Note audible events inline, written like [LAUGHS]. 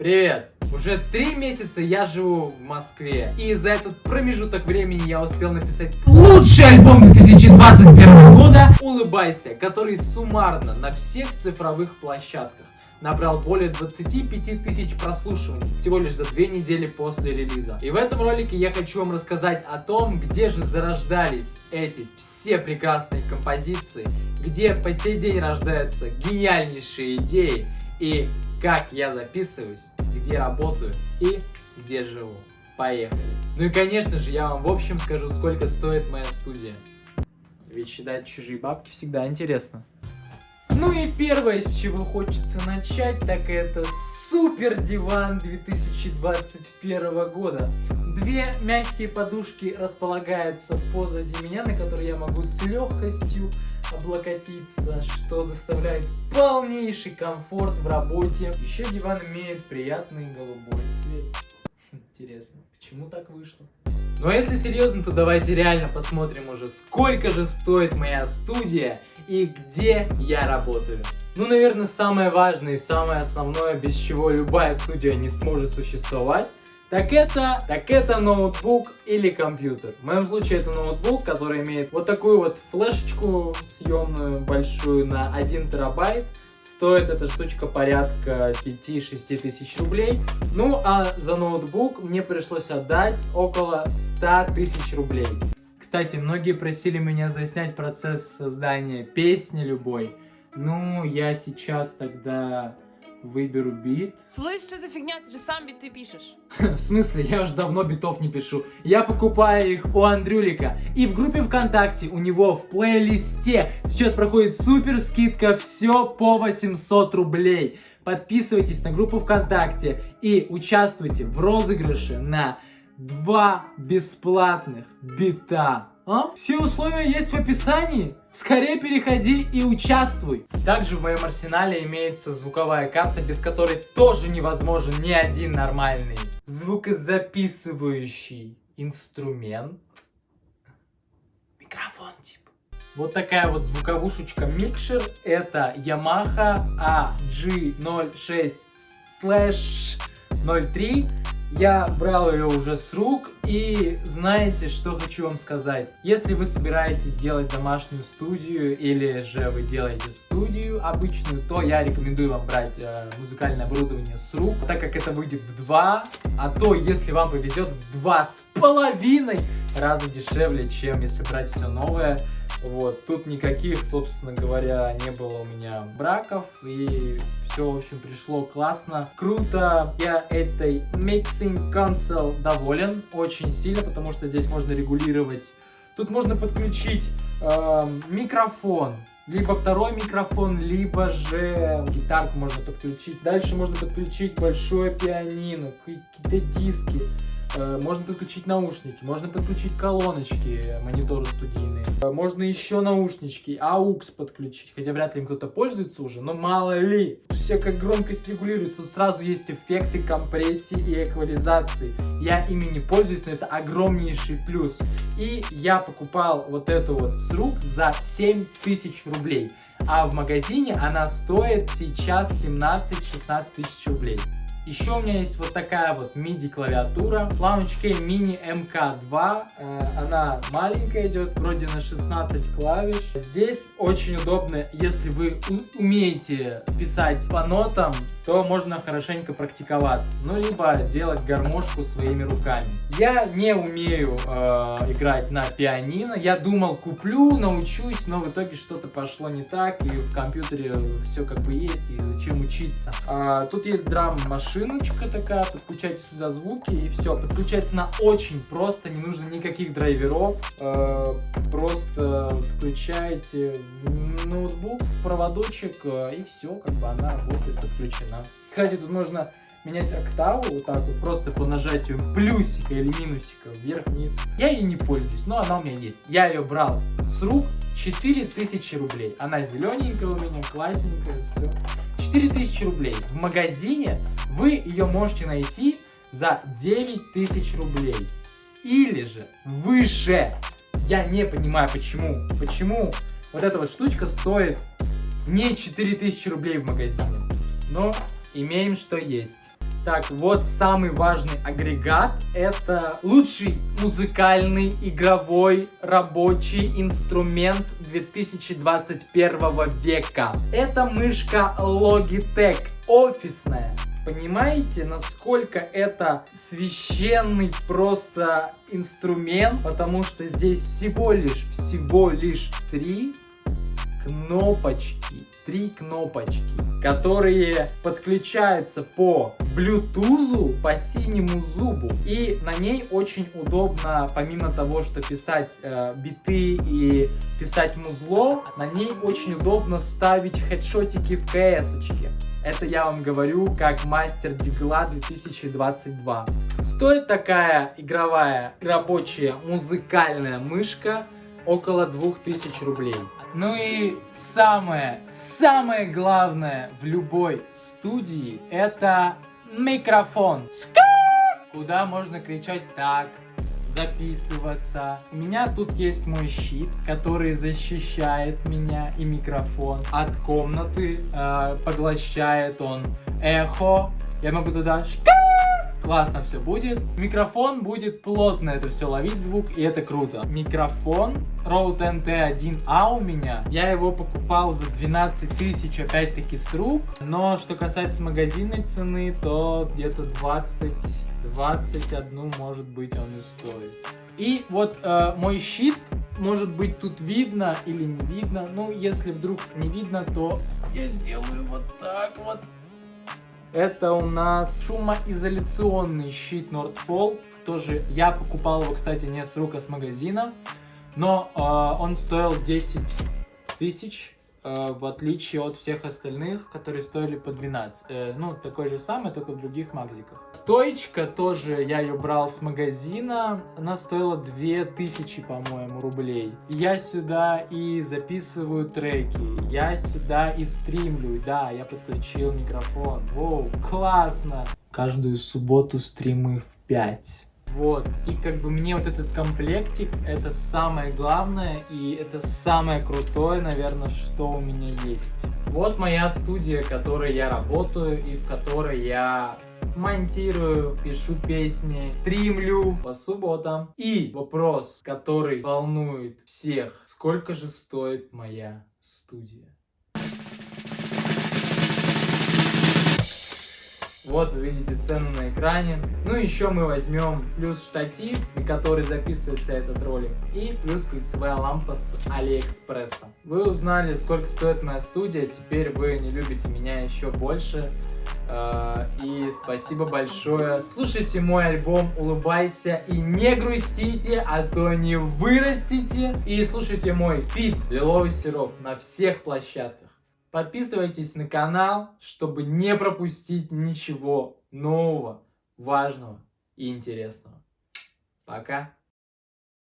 Привет! Уже три месяца я живу в Москве, и за этот промежуток времени я успел написать лучший альбом 2021 года «Улыбайся», который суммарно на всех цифровых площадках набрал более 25 тысяч прослушиваний всего лишь за две недели после релиза. И в этом ролике я хочу вам рассказать о том, где же зарождались эти все прекрасные композиции, где по сей день рождаются гениальнейшие идеи и как я записываюсь, где работаю и где живу. Поехали. Ну и конечно же я вам в общем скажу, сколько стоит моя студия. Ведь считать чужие бабки всегда интересно. Ну и первое, с чего хочется начать, так это супер диван 2021 года. Две мягкие подушки располагаются позади меня, на которые я могу с легкостью облокотиться, что доставляет полнейший комфорт в работе. Еще диван имеет приятный голубой цвет. Интересно, почему так вышло? Ну а если серьезно, то давайте реально посмотрим уже, сколько же стоит моя студия и где я работаю. Ну, наверное, самое важное и самое основное, без чего любая студия не сможет существовать, так это, так это ноутбук или компьютер. В моем случае это ноутбук, который имеет вот такую вот флешечку съемную большую на 1 терабайт. Стоит эта штучка порядка 5-6 тысяч рублей. Ну а за ноутбук мне пришлось отдать около 100 тысяч рублей. Кстати, многие просили меня заснять процесс создания песни любой. Ну, я сейчас тогда выберу бит. Слышь, что за фигня? Ты же сам биты пишешь. [LAUGHS] В смысле? Я уже давно битов не пишу. Я покупаю их у Андрюлика. И в группе ВКонтакте у него в плейлисте сейчас проходит супер скидка все по 800 рублей. Подписывайтесь на группу ВКонтакте и участвуйте в розыгрыше на два бесплатных бита. А? Все условия есть в описании. Скорее переходи и участвуй. Также в моем арсенале имеется звуковая карта, без которой тоже невозможен ни один нормальный звукозаписывающий инструмент. Микрофон типа. Вот такая вот звуковушечка микшер. Это Yamaha AG06 03. Я брал ее уже с рук и знаете, что хочу вам сказать. Если вы собираетесь делать домашнюю студию или же вы делаете студию обычную, то я рекомендую вам брать э, музыкальное оборудование с рук, так как это выйдет в два, а то если вам повезет в два с половиной раза дешевле, чем если брать все новое. Вот, тут никаких, собственно говоря, не было у меня браков и все, в общем, пришло классно, круто. Я этой Mixing Console доволен очень сильно, потому что здесь можно регулировать. Тут можно подключить э, микрофон, либо второй микрофон, либо же гитарку можно подключить. Дальше можно подключить большое пианино, какие-то диски. Э, можно подключить наушники, можно подключить колоночки, мониторы студийные. Э, можно еще наушнички, AUX подключить, хотя вряд ли кто-то пользуется уже, но мало ли. Все как громкость регулируется, тут сразу есть эффекты компрессии и эквализации. Я ими не пользуюсь, но это огромнейший плюс. И я покупал вот эту вот с рук за 7000 рублей. А в магазине она стоит сейчас 17-16 тысяч рублей. Еще у меня есть вот такая вот MIDI клавиатура. Key Mini MK2. Э, она маленькая идет, вроде на 16 клавиш. Здесь очень удобно, если вы умеете писать по нотам, то можно хорошенько практиковаться. Ну, либо делать гармошку своими руками. Я не умею э, играть на пианино. Я думал, куплю, научусь, но в итоге что-то пошло не так. И в компьютере все как бы есть, и зачем учиться. А, тут есть драм-машина шиночка такая, подключайте сюда звуки и все. Подключается на очень просто, не нужно никаких драйверов. Э, просто включаете ноутбук, проводочек э, и все, как бы она работает, подключена. Кстати, тут можно менять октаву вот так вот, просто по нажатию плюсика или минусика вверх-вниз. Я ей не пользуюсь, но она у меня есть. Я ее брал с рук, 4000 рублей. Она зелененькая у меня, классненькая, все. 4000 рублей. В магазине вы ее можете найти за 9000 рублей. Или же выше. Я не понимаю, почему. Почему вот эта вот штучка стоит не 4000 рублей в магазине. Но имеем, что есть. Так, вот самый важный агрегат. Это лучший музыкальный, игровой, рабочий инструмент 2021 века. Это мышка Logitech, офисная. Понимаете, насколько это священный просто инструмент, потому что здесь всего лишь, всего лишь три кнопочки три кнопочки, которые подключаются по Bluetooth, по синему зубу. И на ней очень удобно, помимо того, что писать э, биты и писать музло, на ней очень удобно ставить хедшотики в кс -очке. Это я вам говорю как мастер Дигла 2022. Стоит такая игровая, рабочая, музыкальная мышка около 2000 рублей. Ну и самое, самое главное в любой студии это микрофон. Куда можно кричать так, записываться. У меня тут есть мой щит, который защищает меня и микрофон от комнаты. Э, поглощает он эхо. Я могу туда классно все будет. Микрофон будет плотно это все ловить звук, и это круто. Микрофон Rode NT1A у меня, я его покупал за 12 тысяч, опять-таки с рук, но что касается магазинной цены, то где-то 20, 21 может быть он и стоит. И вот э, мой щит, может быть тут видно или не видно, ну если вдруг не видно, то я сделаю вот так вот. Это у нас шумоизоляционный щит Nordfall. Тоже я покупал его, кстати, не с рук, а с магазина. Но э, он стоил 10 тысяч в отличие от всех остальных, которые стоили по 12. Э, ну, такой же самый, только в других магазиках. Стоечка тоже, я ее брал с магазина, она стоила 2000, по-моему, рублей. Я сюда и записываю треки, я сюда и стримлю, да, я подключил микрофон. Воу, классно! Каждую субботу стримы в 5. Вот, и как бы мне вот этот комплектик, это самое главное, и это самое крутое, наверное, что у меня есть. Вот моя студия, в которой я работаю, и в которой я монтирую, пишу песни, стримлю по субботам. И вопрос, который волнует всех, сколько же стоит моя студия? Вот вы видите цену на экране. Ну еще мы возьмем плюс штатив, на который записывается этот ролик. И плюс кольцевая лампа с Алиэкспресса. Вы узнали, сколько стоит моя студия. Теперь вы не любите меня еще больше. А, и спасибо большое. Слушайте мой альбом «Улыбайся» и не грустите, а то не вырастите. И слушайте мой фит «Лиловый сироп» на всех площадках. Подписывайтесь на канал, чтобы не пропустить ничего нового, важного и интересного. Пока!